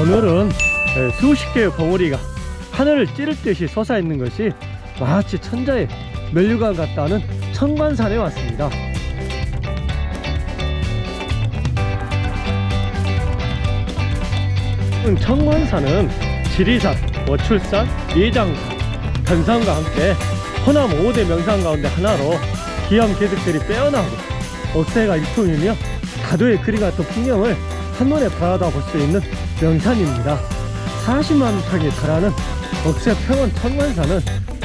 오늘은 에, 수십 개의 봉우리가 하늘을 찌를 듯이 솟아있는 것이 마치 천자의 멸류관 같다는 청관산에 왔습니다 청관산은 지리산, 워출산, 예장산, 변산과 함께 호남 5대 명산 가운데 하나로 기암 계득들이 빼어나고 억새가 일품이며 다도의 그리 같은 풍경을 한눈에 바라다 볼 수 있는 명산입니다. 40만 평에 달하는 억새 평원 천관산은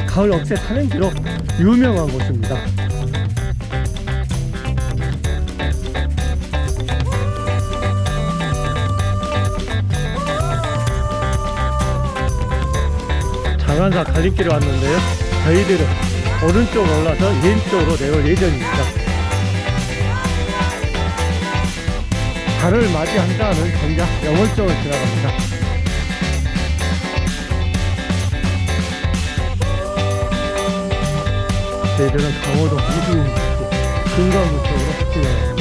가을 억새 산행지로 유명한 곳입니다 장안사 갈림길에 왔는데요. 저희들은 오른쪽으로 올라서 왼쪽으로 내올 예정입니다. 달을 맞이한다는 정작 영월쪽을 지나갑니다. 저희들은 강호도 이수인 금강구 쪽으로 진행합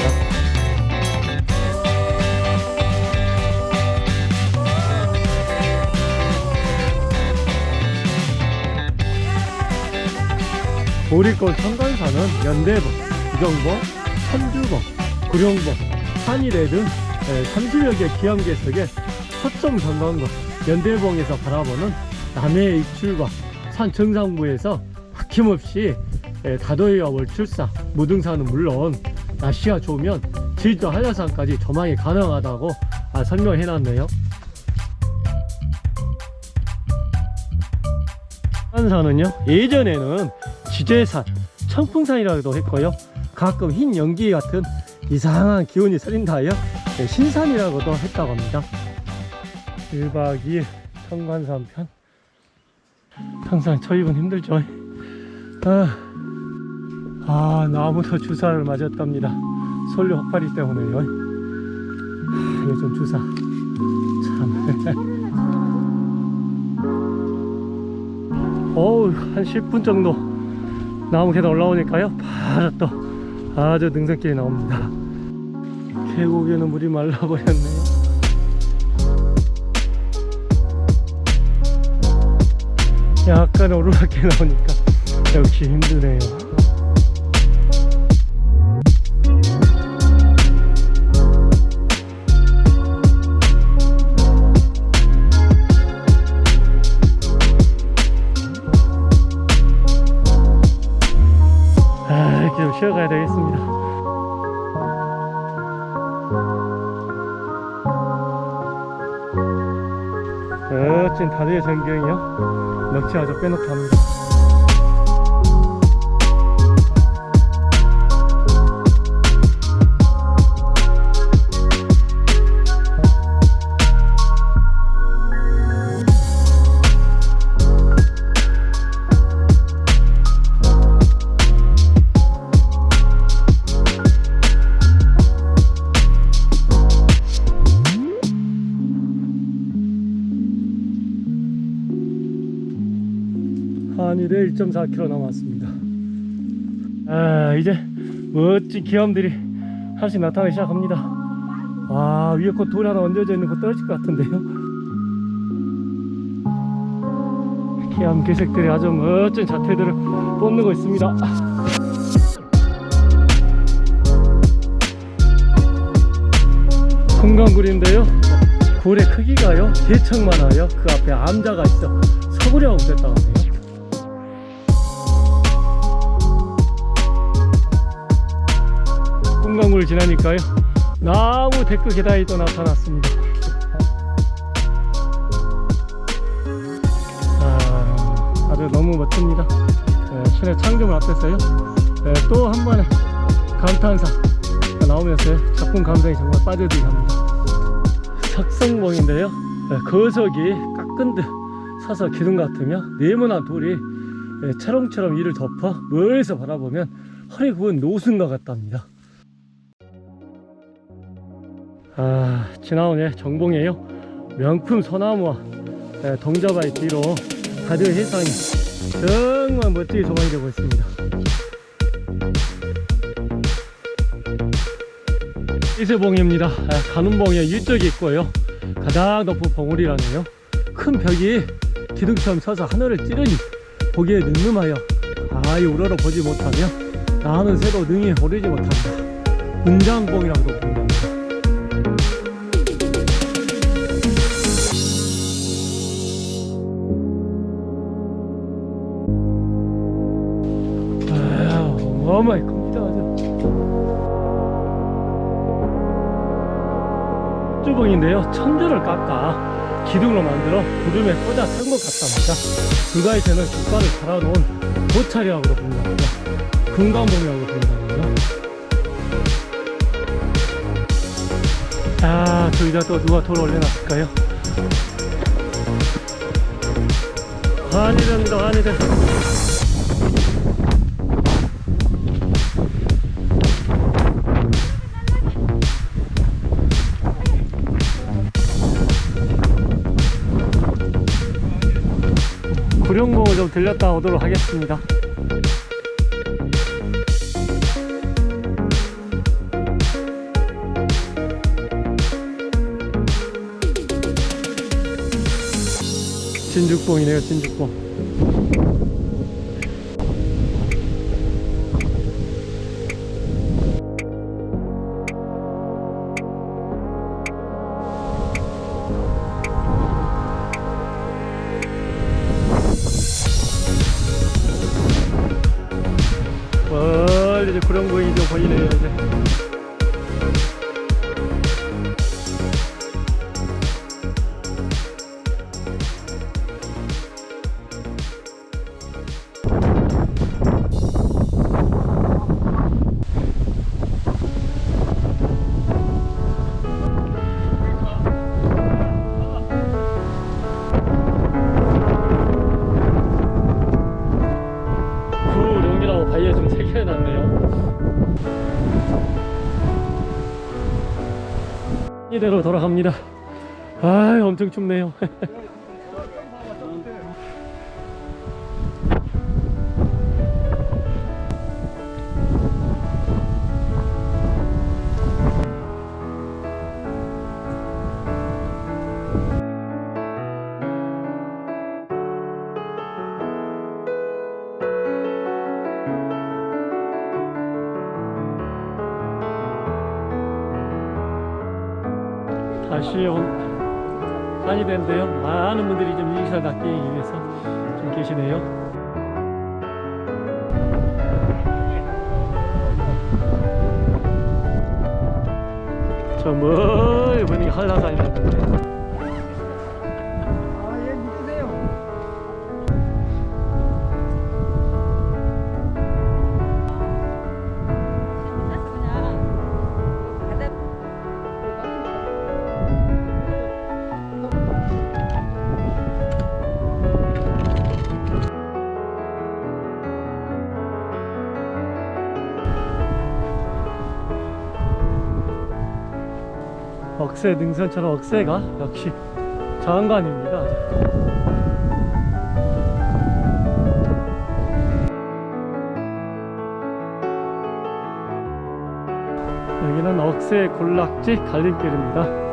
보리골 청관산은 연대봉, 기정봉, 천주봉, 구룡봉, 산이래 등 30여 개 기암괴석의 서점 전망과 연대봉에서 바라보는 남해의 입출과 산 정상부에서 막힘없이 에, 다도해와 월출사, 무등산은 물론 날씨가 좋으면 제주도 한라산까지 조망이 가능하다고 아, 설명해 놨네요. 한산은요 예전에는 지제산, 청풍산이라고도 했고요. 가끔 흰 연기 같은 이상한 기운이 서린다 하여 네, 신산이라고도 했다고 합니다. 1박 2일 청관산 편. 항상 초입은 힘들죠. 아, 아 나무도 주사를 맞았답니다. 솔류 혹파리 때문에요. 아, 요즘 주사. 참. 어우 한 10분 정도 나무 계단 올라오니까요. 바로 또 아주 능선길이 나옵니다. 계곡에는 물이 말라버렸네요 약간 오르막길 나오니까 역시 힘드네요 쉬어가야 되겠습니다. 멋진 다리의 전경이요? 넋이 아주 빼놓게 합니다 1.4km 남았습니다. 아 이제 멋진 기암들이 하나씩 나타나기 시작합니다. 와 위에 곧돌 하나 얹어져 있는 거 떨어질 것 같은데요. 기암 괴색들이 아주 멋진 자태들을 뽐내고 있습니다. 금강굴인데요. 굴의 크기가요. 대청 많아요 그 앞에 암자가 있어 서구려하고 됐다고 하네요 금강굴을 지나니까요. 나무 데크 계단이 또 나타났습니다. 아, 아주 너무 멋집니다. 네, 신의 창조물 앞에서요. 네, 또 한 번의 감탄사 나오면서 작품 감성이 정말 빠져들게 합니다. 석성봉인데요. 네, 거석이 깎은 듯 서서 기둥 같으며 네모난 돌이 네, 차롱처럼 이를 덮어 멀리서 바라보면 허리 굽은 노순과 같답니다 아 지나오네 정봉이에요. 명품 소나무와 예, 동자바위 뒤로 가드 해상이 정말 멋지게 조망이 되고 있습니다. 이슬봉입니다. 아, 가는봉에 일적이 있고요. 가장 높은 봉우리라네요. 큰 벽이 기둥처럼 서서 하늘을 찌르니 보기에 늠름하여 아이 우러러 보지 못하며 나는 새도 능히 오르지 못한다. 은장봉이라고도 부른답니다 어마어마히 큽니다 아주 주봉인데요. 천들을 깎아 기둥으로 만들어 구름에 꽂아 탄 것 같답니다. 불가에서는 국가를 달아놓은 도찰이라고도 부른답니다. 금강봉이라고 부른답니다 아 저기다 또 누가 돌 올려놨을까요? 한이 됩니다. 한이 됩니다 구룡봉을 좀 들렸다 오도록 하겠습니다. 진죽봉이네요 진죽봉 이대로 돌아갑니다. 아 엄청 춥네요 다시 온 산이 된데요. 많은 분들이 좀 인사를 낚기 위해서 좀 계시네요. 저 멀리 보이는 게 한라산이라는데 억새 능선처럼 억새가 역시 장관입니다. 여기는 억새 군락지 갈림길입니다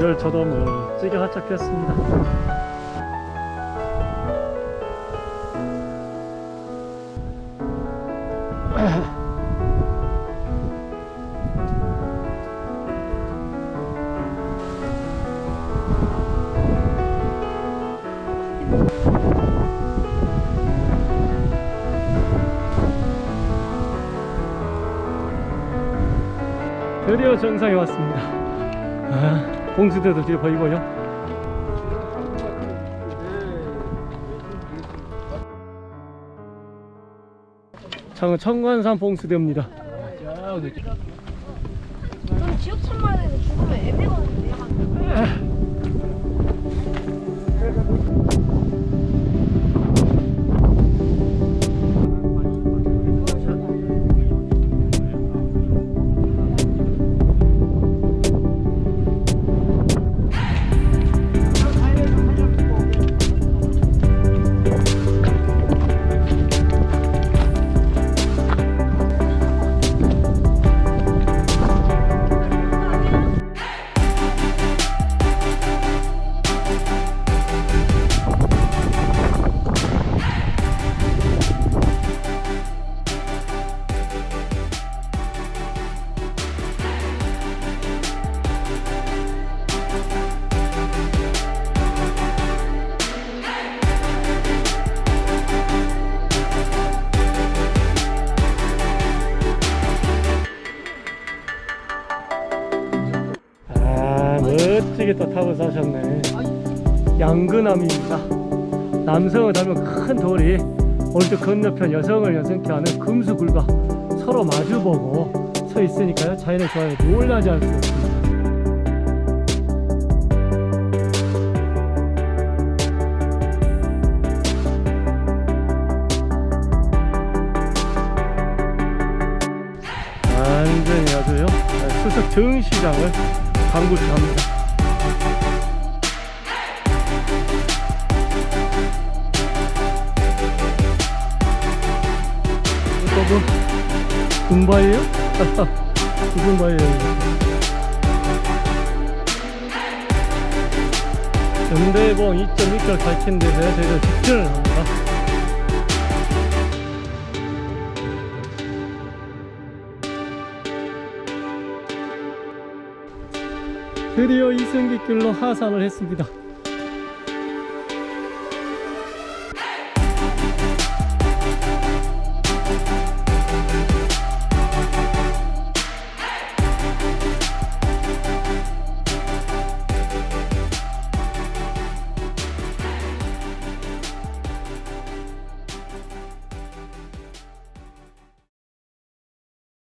그절 저도 멋지게 화착했습니다. 드디어 정상에 왔습니다. 아, 봉수대도 뒤에 보이고요 청- 청관산 봉수대입니다. 전 지역 천만에는 죽으면 애매거든요. 멋지게 또 타고 사셨네. 양근암입니다. 남성을 닮은 큰 돌이 오른쪽 건너편 여성을 연상케 하는 금수굴과 서로 마주보고 서 있으니까요. 자연의 조화에 놀라지 없습니다. 완전히 아주요? 수석 정시장을 방불케합니다 군바예요? 무슨 바예요? 연대봉 2.6km 밝힌데서 저희가 직진을 합니다. 드디어 이승기길로 하산을 했습니다.